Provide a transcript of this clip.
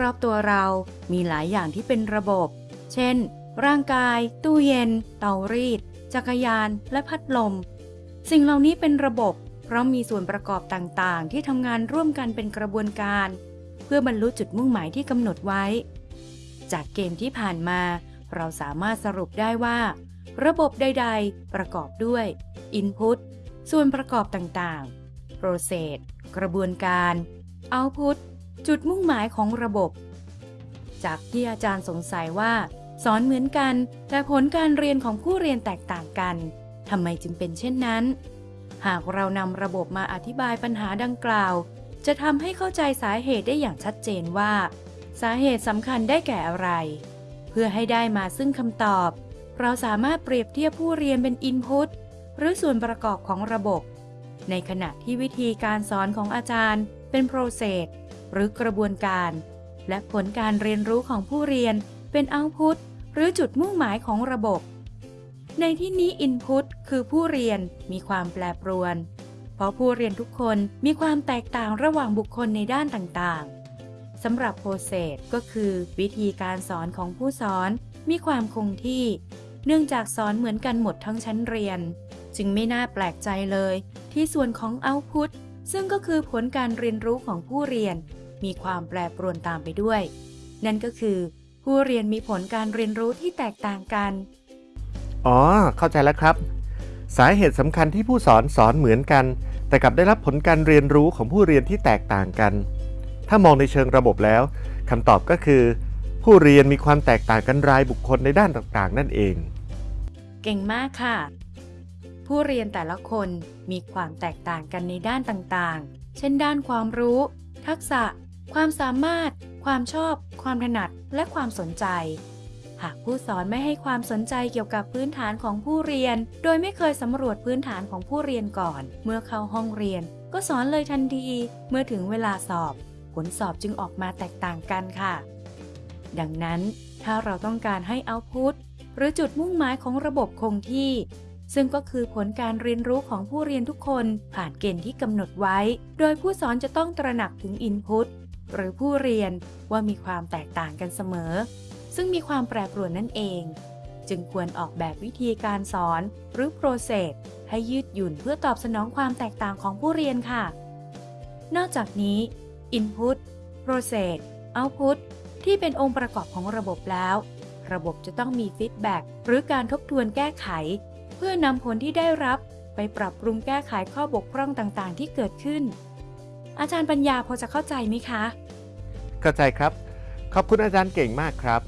รอบๆตัวเรามีหลายอย่างที่เป็นระบบ เช่น ร่างกาย ตู้เย็น เตารีด จักรยาน และพัดลม สิ่งเหล่านี้เป็นระบบ เพราะมีส่วนประกอบต่างๆ ที่ทำงานร่วมกันเป็นกระบวนการ เพื่อบรรลุจุดมุ่งหมายที่กำหนดไว้ จากเกมที่ผ่านมา เราสามารถสรุปได้ว่า ระบบใด ๆ ประกอบด้วย Input ส่วนประกอบต่างๆ Process กระบวนการ Output จุดมุ่งหมายของระบบ จากที่อาจารย์สงสัยว่า สอนเหมือนกัน แต่ผลการเรียนของผู้เรียนแตกต่างกันทำไมจึงเป็นเช่นนั้น หากเรานำระบบมาอธิบายปัญหาดังกล่าว จะทำให้เข้าใจสาเหตุได้อย่างชัดเจนว่า สาเหตุสำคัญได้แก่อะไร เพื่อให้ได้มาซึ่งคำตอบ เราสามารถเปรียบเทียบผู้เรียนเป็น Input หรือส่วนประกอบของระบบ ในขณะที่วิธีการสอนของอาจารย์ เป็น Process หรือกระบวนการ และผลการเรียนรู้ของผู้เรียนเป็น Output หรือจุดมุ่งหมายของระบบ ในที่นี้ Input คือผู้เรียนมีความแปรปรวน เพราะผู้เรียนทุกคนมีความแตกต่างระหว่างบุคคลในด้านต่างๆสำหรับ Process ก็คือวิธีการสอนของผู้สอนมีความคงที่ เนื่องจากสอนเหมือนกันหมดทั้งชั้นเรียน จึงไม่น่าแปลกใจเลยที่ส่วนของ Output ซึ่งก็คือผลการเรียนรู้ของผู้เรียน มีความแปรปรวนตามไปด้วย นั่นก็คือ ผู้เรียนมีผลการเรียนรู้ที่แตกต่างกัน อ๋อ เข้าใจแล้วครับ สาเหตุสำคัญที่ผู้สอนสอนเหมือนกัน แต่กลับได้รับผลการเรียนรู้ของผู้เรียนที่แตกต่างกัน ถ้ามองในเชิงระบบแล้วคำตอบก็คือ ผู้เรียนมีความแตกต่างกันรายบุคคลในด้านต่างๆ นั่นเอง เก่งมากค่ะ ผู้เรียนแต่ละคนมีความแตกต่างกันในด้านต่างๆ เช่นด้านความรู้ ทักษะ ความสามารถ ความชอบ ความถนัด และความสนใจ หากผู้สอนไม่ให้ความสนใจเกี่ยวกับพื้นฐานของผู้เรียน โดยไม่เคยสำรวจพื้นฐานของผู้เรียนก่อน เมื่อเข้าห้องเรียน ก็สอนเลยทันที เมื่อถึงเวลาสอบ ผลสอบจึงออกมาแตกต่างกันค่ะ ดังนั้น ถ้าเราต้องการให้เอาพุทหรือจุดมุ่งหมายของระบบคงที่ ซึ่งก็คือผลการเรียนรู้ของผู้เรียนทุกคนผ่านเกณฑ์ที่กำหนดไว้ โดยผู้สอนจะต้องตระหนักถึง Input หรือผู้เรียนว่ามีความแตกต่างกันเสมอ ซึ่งมีความแปรปรวนนั่นเอง จึงควรออกแบบวิธีการสอนหรือ process ให้ยืดหยุ่นเพื่อตอบสนองความแตกต่างของผู้เรียนค่ะ นอกจากนี้ Input Process Output ที่เป็นองค์ประกอบของระบบแล้ว ระบบจะต้องมีฟีดแบ็กหรือการทบทวนแก้ไข พื่อนำผลที่ได้รับไปปรับปรุงแก้ไขข้อบกพร่องต่างๆ ที่เกิดขึ้น อาจารย์ปัญญาพอจะเข้าใจไหมคะ เข้าใจครับ ขอบคุณอาจารย์เก่งมากครับ